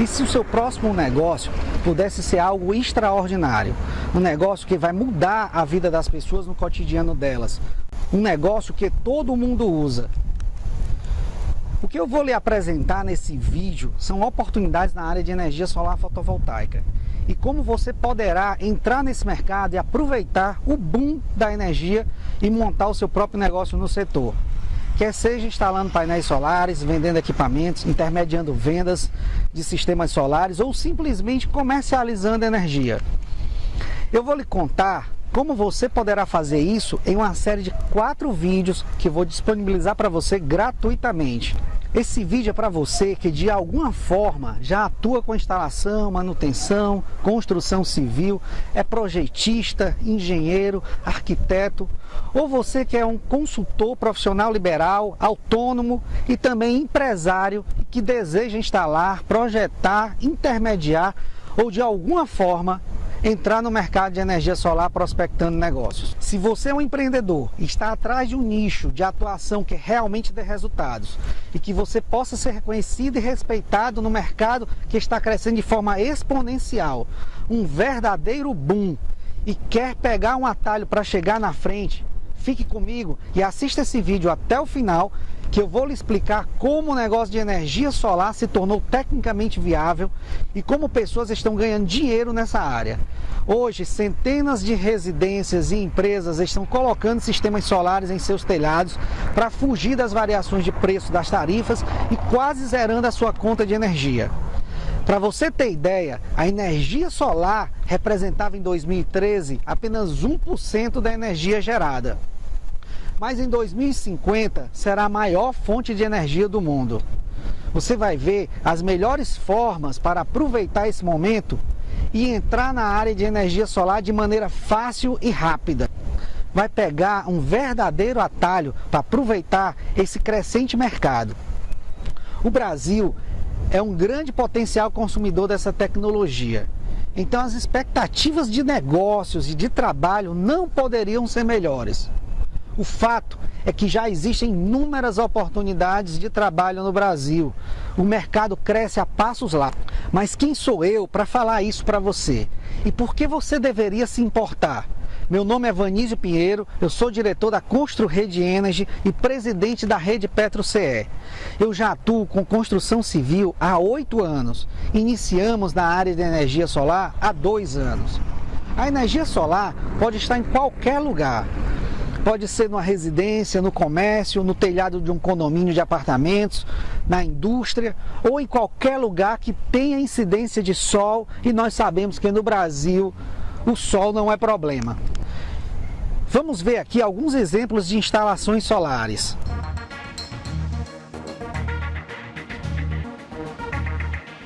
E se o seu próximo negócio pudesse ser algo extraordinário, um negócio que vai mudar a vida das pessoas no cotidiano delas, um negócio que todo mundo usa. O que eu vou lhe apresentar nesse vídeo são oportunidades na área de energia solar fotovoltaica e como você poderá entrar nesse mercado e aproveitar o boom da energia e montar o seu próprio negócio no setor. Quer seja instalando painéis solares, vendendo equipamentos, intermediando vendas de sistemas solares ou simplesmente comercializando energia. Eu vou lhe contar como você poderá fazer isso em uma série de quatro vídeos que vou disponibilizar para você gratuitamente. Esse vídeo é para você que de alguma forma já atua com instalação, manutenção, construção civil, é projetista, engenheiro, arquiteto, ou você que é um consultor profissional liberal, autônomo e também empresário que deseja instalar, projetar, intermediar ou de alguma forma entrar no mercado de energia solar prospectando negócios. Se você é um empreendedor e está atrás de um nicho de atuação que realmente dê resultados e que você possa ser reconhecido e respeitado no mercado que está crescendo de forma exponencial, um verdadeiro boom e quer pegar um atalho para chegar na frente, fique comigo e assista esse vídeo até o final que eu vou lhe explicar como o negócio de energia solar se tornou tecnicamente viável e como pessoas estão ganhando dinheiro nessa área. Hoje, centenas de residências e empresas estão colocando sistemas solares em seus telhados para fugir das variações de preço das tarifas e quase zerando a sua conta de energia. Para você ter ideia, a energia solar representava em 2013 apenas 1% da energia gerada mas em 2050 será a maior fonte de energia do mundo. Você vai ver as melhores formas para aproveitar esse momento e entrar na área de energia solar de maneira fácil e rápida. Vai pegar um verdadeiro atalho para aproveitar esse crescente mercado. O Brasil é um grande potencial consumidor dessa tecnologia. Então as expectativas de negócios e de trabalho não poderiam ser melhores. O fato é que já existem inúmeras oportunidades de trabalho no Brasil. O mercado cresce a passos lá. Mas quem sou eu para falar isso para você? E por que você deveria se importar? Meu nome é Vanísio Pinheiro, eu sou diretor da Constru Rede Energy e presidente da Rede Petro CE. Eu já atuo com construção civil há oito anos. Iniciamos na área de energia solar há dois anos. A energia solar pode estar em qualquer lugar. Pode ser numa residência, no comércio, no telhado de um condomínio de apartamentos, na indústria ou em qualquer lugar que tenha incidência de sol e nós sabemos que no Brasil o sol não é problema. Vamos ver aqui alguns exemplos de instalações solares.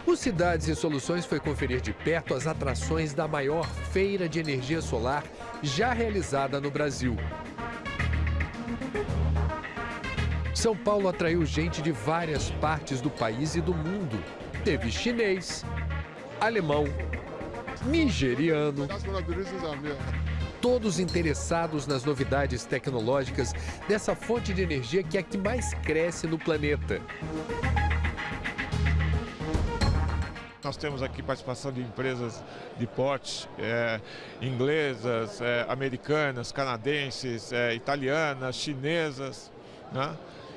O Cidades e Soluções foi conferir de perto as atrações da maior feira de energia solar já realizada no Brasil. São Paulo atraiu gente de várias partes do país e do mundo. Teve chinês, alemão, nigeriano. Todos interessados nas novidades tecnológicas dessa fonte de energia que é a que mais cresce no planeta. Nós temos aqui participação de empresas de porte é, inglesas, é, americanas, canadenses, é, italianas, chinesas, né?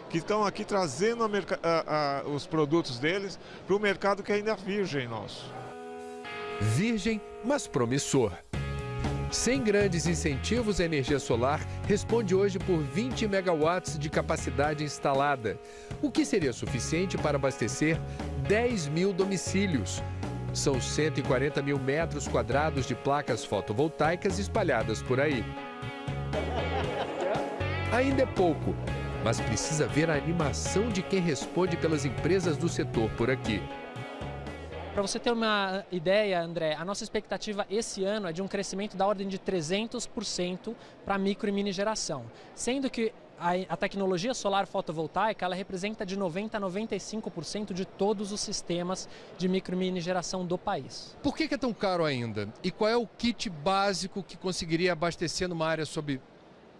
que estão aqui trazendo a a, a, os produtos deles para o mercado que ainda é virgem nosso. Virgem, mas promissor. Sem grandes incentivos, a energia solar responde hoje por 20 megawatts de capacidade instalada, o que seria suficiente para abastecer 10 mil domicílios. São 140 mil metros quadrados de placas fotovoltaicas espalhadas por aí. Ainda é pouco, mas precisa ver a animação de quem responde pelas empresas do setor por aqui. Para você ter uma ideia, André, a nossa expectativa esse ano é de um crescimento da ordem de 300% para micro e mini geração, sendo que a, tecnologia solar fotovoltaica ela representa de 90% a 95% de todos os sistemas de micro e mini geração do país. Por que é tão caro ainda? E qual é o kit básico que conseguiria abastecer numa área sob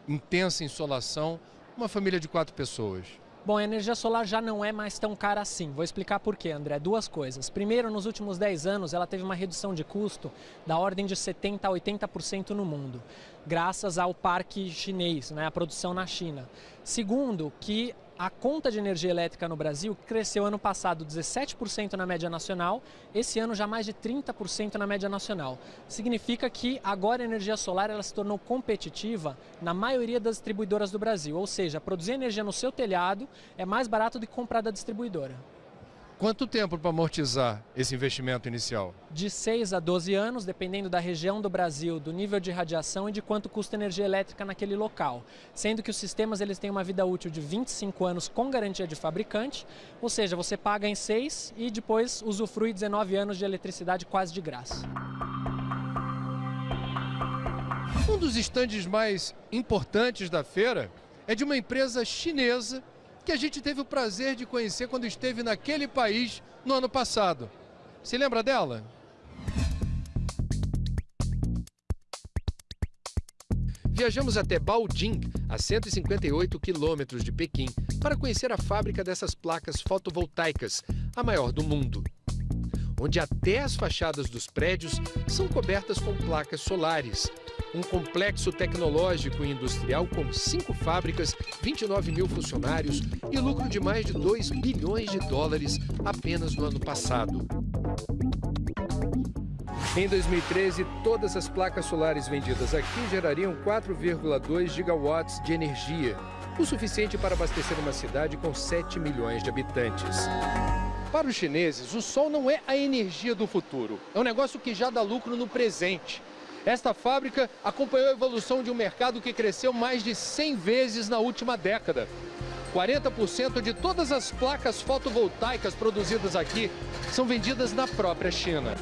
intensa insolação uma família de quatro pessoas? Bom, a energia solar já não é mais tão cara assim. Vou explicar por quê, André. Duas coisas. Primeiro, nos últimos 10 anos, ela teve uma redução de custo da ordem de 70% a 80% no mundo, graças ao parque chinês, né, a produção na China. Segundo, que a conta de energia elétrica no Brasil cresceu ano passado 17% na média nacional, esse ano já mais de 30% na média nacional. Significa que agora a energia solar ela se tornou competitiva na maioria das distribuidoras do Brasil, ou seja, produzir energia no seu telhado é mais barato do que comprar da distribuidora. Quanto tempo para amortizar esse investimento inicial? De 6 a 12 anos, dependendo da região do Brasil, do nível de radiação e de quanto custa energia elétrica naquele local. Sendo que os sistemas eles têm uma vida útil de 25 anos com garantia de fabricante, ou seja, você paga em 6 e depois usufrui 19 anos de eletricidade quase de graça. Um dos estandes mais importantes da feira é de uma empresa chinesa que a gente teve o prazer de conhecer quando esteve naquele país no ano passado. Se lembra dela? Viajamos até Baojing, a 158 quilômetros de Pequim, para conhecer a fábrica dessas placas fotovoltaicas, a maior do mundo. Onde até as fachadas dos prédios são cobertas com placas solares, um complexo tecnológico e industrial com cinco fábricas, 29 mil funcionários e lucro de mais de 2 bilhões de dólares apenas no ano passado. Em 2013, todas as placas solares vendidas aqui gerariam 4,2 gigawatts de energia, o suficiente para abastecer uma cidade com 7 milhões de habitantes. Para os chineses, o sol não é a energia do futuro, é um negócio que já dá lucro no presente. Esta fábrica acompanhou a evolução de um mercado que cresceu mais de 100 vezes na última década. 40% de todas as placas fotovoltaicas produzidas aqui são vendidas na própria China.